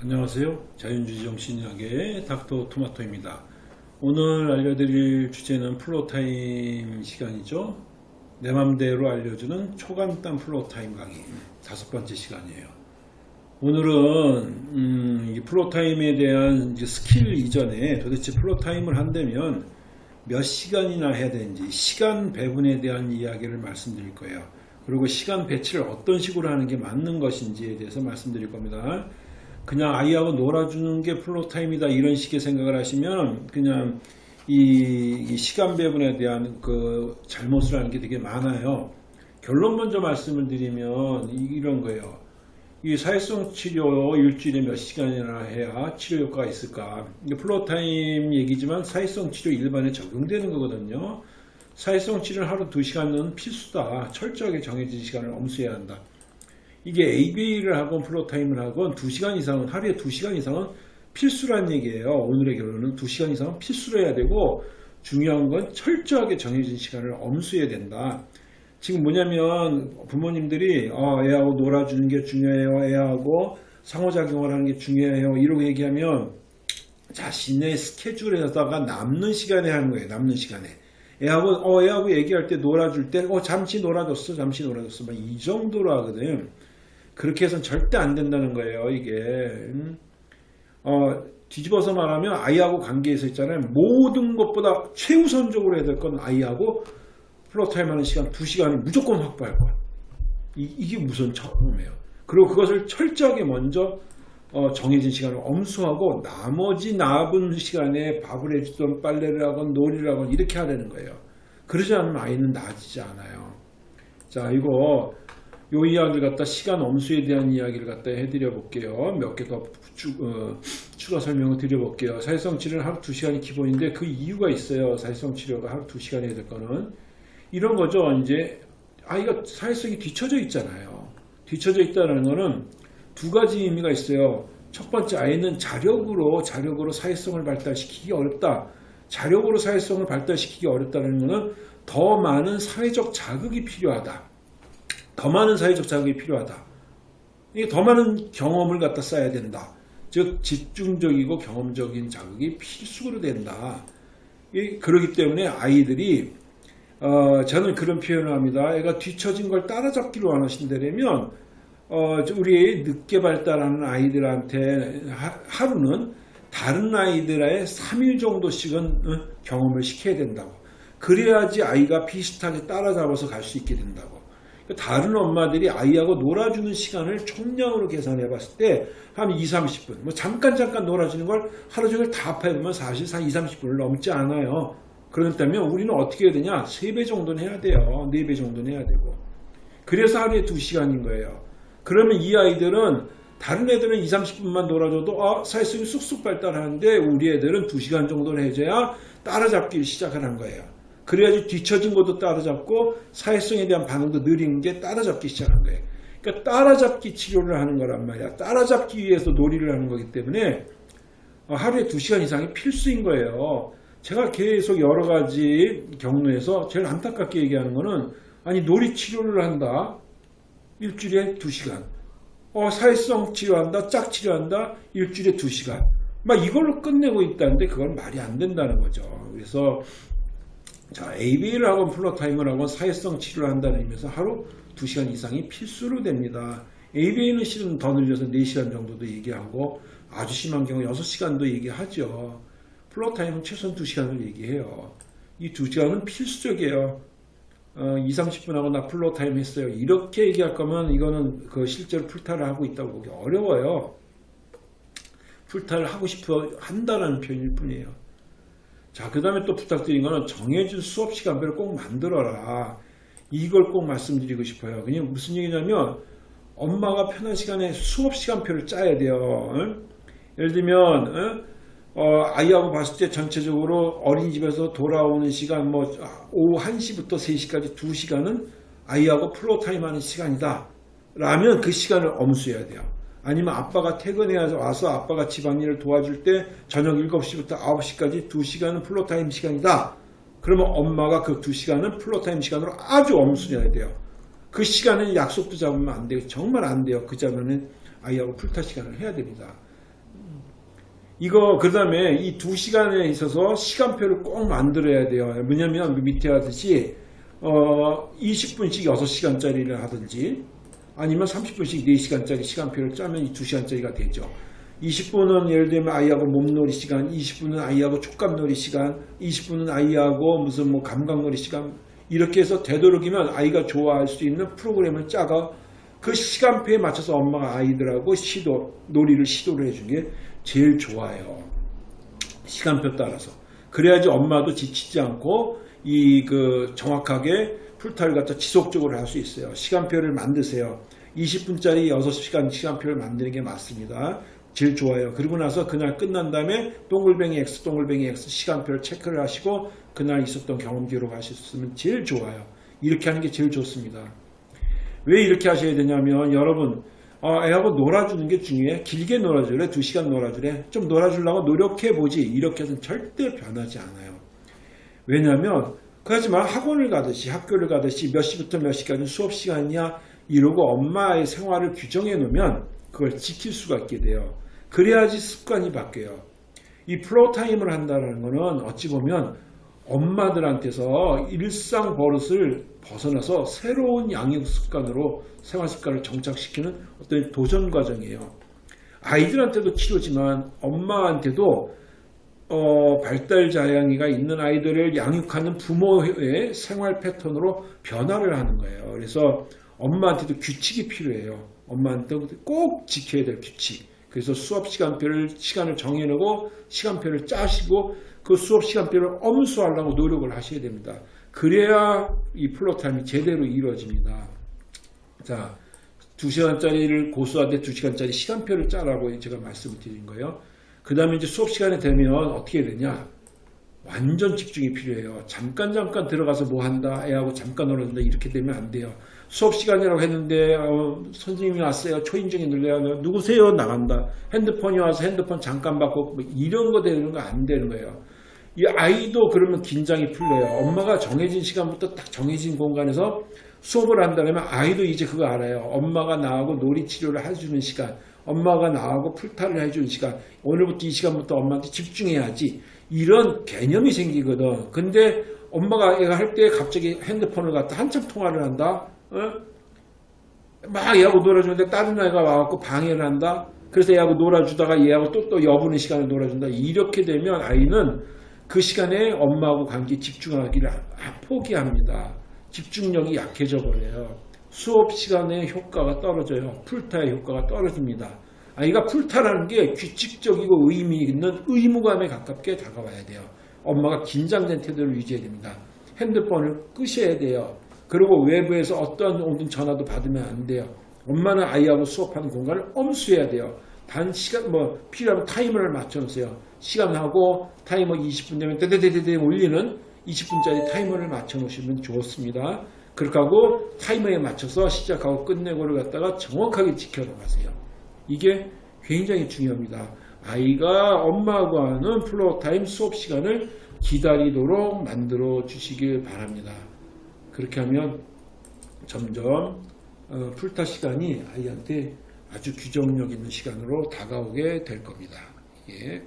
안녕하세요. 자연주의 정신의학의 닥터 토마토입니다. 오늘 알려드릴 주제는 floortime 시간이죠. 내 맘대로 알려주는 초간단 floortime 강의 다섯 번째 시간이에요. 오늘은 음, 이 floortime에 대한 스킬 이전에 도대체 floortime을 한다면 몇 시간이나 해야 되는지 시간 배분에 대한 이야기를 말씀드릴 거예요. 그리고 시간 배치를 어떤 식으로 하는 게 맞는 것인지에 대해서 말씀드릴 겁니다. 그냥 아이하고 놀아주는 게 floortime이다 이런 식의 생각을 하시면 그냥 이, 이 시간 배분에 대한 그 잘못을 하는 게 되게 많아요. 결론 먼저 말씀을 드리면 이런 거예요. 이 사회성 치료 일주일에 몇 시간이나 해야 치료 효과가 있을까? floortime 얘기지만 사회성 치료 일반에 적용되는 거거든요. 사회성 치료는 하루 2시간은 필수다. 철저하게 정해진 시간을 엄수해야 한다. 이게 ABA를 하건 floortime을 하건 2시간 이상은 하루에 2시간 이상은 필수란 얘기예요. 오늘의 결론은 2시간 이상은 필수로 해야 되고 중요한 건 철저하게 정해진 시간을 엄수해야 된다. 지금 뭐냐면 부모님들이 어, 애하고 놀아주는 게 중요해요. 애하고 상호작용을 하는 게 중요해요. 이러고 얘기하면 자신의 스케줄에다가 남는 시간에 하는 거예요. 남는 시간에. 애하고 어 애하고 얘기할 때 놀아줄 때 어 잠시 놀아줬어 잠시 놀아줬어 막 이 정도로 하거든 그렇게 해서는 절대 안 된다는 거예요 이게 음? 어 뒤집어서 말하면 아이하고 관계에서 있잖아요 모든 것보다 최우선적으로 해야 될 건 아이하고 floortime 하는 시간 2시간을 무조건 확보할 거야 이, 게 무슨 처음이에요 그리고 그것을 철저하게 먼저 어, 정해진 시간을 엄수하고 나머지 남은 시간에 밥을 해주던 빨래를 하건 놀이를 하건 이렇게 하라는 거예요. 그러지 않으면 아이는 나아지지 않아요. 자 이거 요 이야기를 갖다 시간 엄수에 대한 이야기를 갖다 해드려 볼게요. 몇개더 어, 추가 설명을 드려 볼게요. 사회성 치료는 하루 2시간이 기본인데 그 이유가 있어요. 사회성 치료가 하루 2시간 해야 될 거는 이런 거죠. 이제 아이가 사회성이 뒤쳐져 있잖아요. 뒤쳐져 있다는 거는 두 가지 의미가 있어요. 첫 번째 아이는 자력으로 자력으로 사회성을 발달시키기 어렵다. 자력으로 사회성을 발달시키기 어렵다는 것은 더 많은 사회적 자극이 필요하다. 더 많은 사회적 자극이 필요하다. 더 많은 경험을 갖다 써야 된다. 즉 집중적이고 경험적인 자극이 필수로 된다. 그렇기 때문에 아이들이 어, 저는 그런 표현을 합니다. 애가 뒤처진 걸 따라잡기로 원하신다면 어, 우리 늦게 발달하는 아이들한테 하, 루는 다른 아이들의 3일 정도씩은 어, 경험을 시켜야 된다고. 그래야지 아이가 비슷하게 따라잡아서 갈 수 있게 된다고. 다른 엄마들이 아이하고 놀아주는 시간을 총량으로 계산해 봤을 때 한 2, 30분 뭐 잠깐 잠깐 놀아주는 걸 하루 종일 다 합해보면 사실 한 2, 30분을 넘지 않아요. 그렇다면 우리는 어떻게 해야 되냐 3배 정도는 해야 돼요. 4배 정도는 해야 되고 그래서 하루에 2시간인 거예요. 그러면 이 아이들은 다른 애들은 2, 30분만 놀아줘도 아, 사회성이 쑥쑥 발달하는데 우리 애들은 2시간 정도는 해줘야 따라잡기를 시작하는 거예요. 그래야지 뒤처진 것도 따라잡고 사회성에 대한 반응도 느린 게 따라잡기 시작하는 거예요. 그러니까 따라잡기 치료를 하는 거란 말이야. 따라잡기 위해서 놀이를 하는 거기 때문에 하루에 2시간 이상이 필수인 거예요. 제가 계속 여러 가지 경로에서 제일 안타깝게 얘기하는 거는 아니 놀이 치료를 한다. 일주일에 2시간. 어, 사회성 치료한다, 짝 치료한다, 일주일에 2시간. 막 이걸로 끝내고 있다는데 그건 말이 안 된다는 거죠. 그래서 자, AB를 하건 플로타임을 하건 사회성 치료를 한다는 의미에서 하루 2시간 이상이 필수로 됩니다. ABA는 실은 더 늘려서 4시간 정도도 얘기하고 아주 심한 경우 6시간도 얘기하죠. floor time은 최소한 2시간을 얘기해요. 이 2시간은 필수적이에요. 어, 2, 30분 하고 나 floor time 했어요. 이렇게 얘기할 거면 이거는 그 실제로 floor time을 하고 있다고 보기 어려워요. floor time을 하고 싶어 한다는 표현일 뿐이에요. 자, 그 다음에 또 부탁드린 거는 정해진 수업 시간표를 꼭 만들어라. 이걸 꼭 말씀드리고 싶어요. 그냥 무슨 얘기냐면 엄마가 편한 시간에 수업 시간표를 짜야 돼요. 응? 예를 들면 응? 어, 아이하고 봤을 때 전체적으로 어린이집에서 돌아오는 시간 뭐 오후 1시부터 3시까지 2시간은 아이하고 floor time 하는 시간이다. 라면 그 시간을 엄수해야 돼요. 아니면 아빠가 퇴근해 와서 아빠가 집안일을 도와줄 때 저녁 7시부터 9시까지 2시간은 floor time 시간이다. 그러면 엄마가 그 2시간은 floor time 시간으로 아주 엄수해야 돼요. 그 시간은 약속도 잡으면 안 돼요. 정말 안 돼요. 그 자면은 아이하고 floor time 시간을 해야 됩니다. 이거 그 다음에 이두 시간에 있어서 시간표를 꼭 만들어야 돼요. 뭐냐면 밑에 하듯이 어 20분씩 6시간짜리를 하든지 아니면 30분씩 4시간짜리 시간표를 짜면 이 2시간짜리가 되죠. 20분은 예를 들면 아이하고 몸놀이 시간, 20분은 아이하고 촉감놀이 시간, 20분은 아이하고 무슨 뭐 감각놀이 시간 이렇게 해서 되도록이면 아이가 좋아할 수 있는 프로그램을 짜가 그 시간표에 맞춰서 엄마가 아이들하고 시도 놀이를 시도를 해준 게 제일 좋아요. 시간표 따라서. 그래야지 엄마도 지치지 않고 이 그 정확하게 풀타를 갖다 지속적으로 할 수 있어요. 시간표를 만드세요. 20분짜리 6시간 시간표를 만드는 게 맞습니다. 제일 좋아요. 그리고 나서 그날 끝난 다음에 동글뱅이 X, 동글뱅이 X 시간표를 체크를 하시고 그날 있었던 경험 기록 하셨으면 제일 좋아요. 이렇게 하는 게 제일 좋습니다. 왜 이렇게 하셔야 되냐면 여러분 어, 애하고 놀아주는 게 중요해. 길게 놀아주래. 2시간 놀아주래. 좀 놀아주려고 노력해보지. 이렇게 해서는 절대 변하지 않아요. 왜냐하면 그렇지만 학원을 가듯이 학교를 가듯이 몇 시부터 몇 시까지 수업 시간이냐 이러고 엄마의 생활을 규정해 놓으면 그걸 지킬 수가 있게 돼요. 그래야지 습관이 바뀌어요. 이 floor time을 한다는 것은 어찌 보면 엄마들한테서 일상 버릇을 벗어나서 새로운 양육 습관으로 생활 습관을 정착시키는 어떤 도전 과정이에요. 아이들한테도 치료지만 엄마한테도 어, 발달 자양이가 있는 아이들을 양육하는 부모의 생활 패턴으로 변화를 하는 거예요. 그래서 엄마한테도 규칙이 필요해요. 엄마한테 꼭 지켜야 될 규칙. 그래서 수업 시간표를 시간을 정해놓고 시간표를 짜시고 그 수업 시간표를 엄수하려고 노력을 하셔야 됩니다. 그래야 이 플로타임이 제대로 이루어집니다. 자, 2시간짜리를 고수하되 2시간짜리 시간표를 짜라고 제가 말씀을 드린 거예요. 그 다음에 이제 수업 시간에 되면 어떻게 되냐? 완전 집중이 필요해요. 잠깐 잠깐 들어가서 뭐 한다, 애하고 잠깐 놀아준다 이렇게 되면 안 돼요. 수업 시간이라고 했는데 어, 선생님이 왔어요. 초인종이 눌려요. 누구세요? 나간다. 핸드폰이 와서 핸드폰 잠깐 받고 뭐 이런 거 되는 거 안 되는 거예요. 이 아이도 그러면 긴장이 풀려요. 엄마가 정해진 시간부터 딱 정해진 공간에서 수업을 한다면 아이도 이제 그거 알아요. 엄마가 나하고 놀이 치료를 해주는 시간, 엄마가 나하고 풀타를 해주는 시간, 오늘부터 이 시간부터 엄마한테 집중해야지. 이런 개념이 생기거든. 근데 엄마가 얘가 할 때 갑자기 핸드폰을 갖다 한참 통화를 한다. 어? 막 얘하고 놀아주는데 다른 아이가 와갖고 방해를 한다. 그래서 얘하고 놀아주다가 얘하고 또, 또 여분의 시간을 놀아준다. 이렇게 되면 아이는 그 시간에 엄마하고 관계 집중하기를 포기합니다. 집중력이 약해져 버려요. 수업 시간에 효과가 떨어져요. 풀타의 효과가 떨어집니다. 아이가 풀타라는 게 규칙적이고 의미 있는 의무감에 가깝게 다가와야 돼요. 엄마가 긴장된 태도를 유지해야 됩니다. 핸드폰을 끄셔야 돼요. 그리고 외부에서 어떤 오든 전화도 받으면 안 돼요. 엄마는 아이하고 수업하는 공간을 엄수해야 돼요. 단 시간 뭐 필요하면 타이머를 맞춰놓으세요. 시간하고 타이머 20분 되면 데데데데 올리는 20분짜리 타이머를 맞춰 놓으시면 좋습니다. 그렇게 하고 타이머에 맞춰서 시작하고 끝내고를 갖다가 정확하게 지켜나가세요. 이게 굉장히 중요합니다. 아이가 엄마하고 하는 floor time 수업 시간을 기다리도록 만들어 주시길 바랍니다. 그렇게 하면 점점 어, floor time 시간이 아이한테 아주 규정력 있는 시간으로 다가오게 될 겁니다. 예.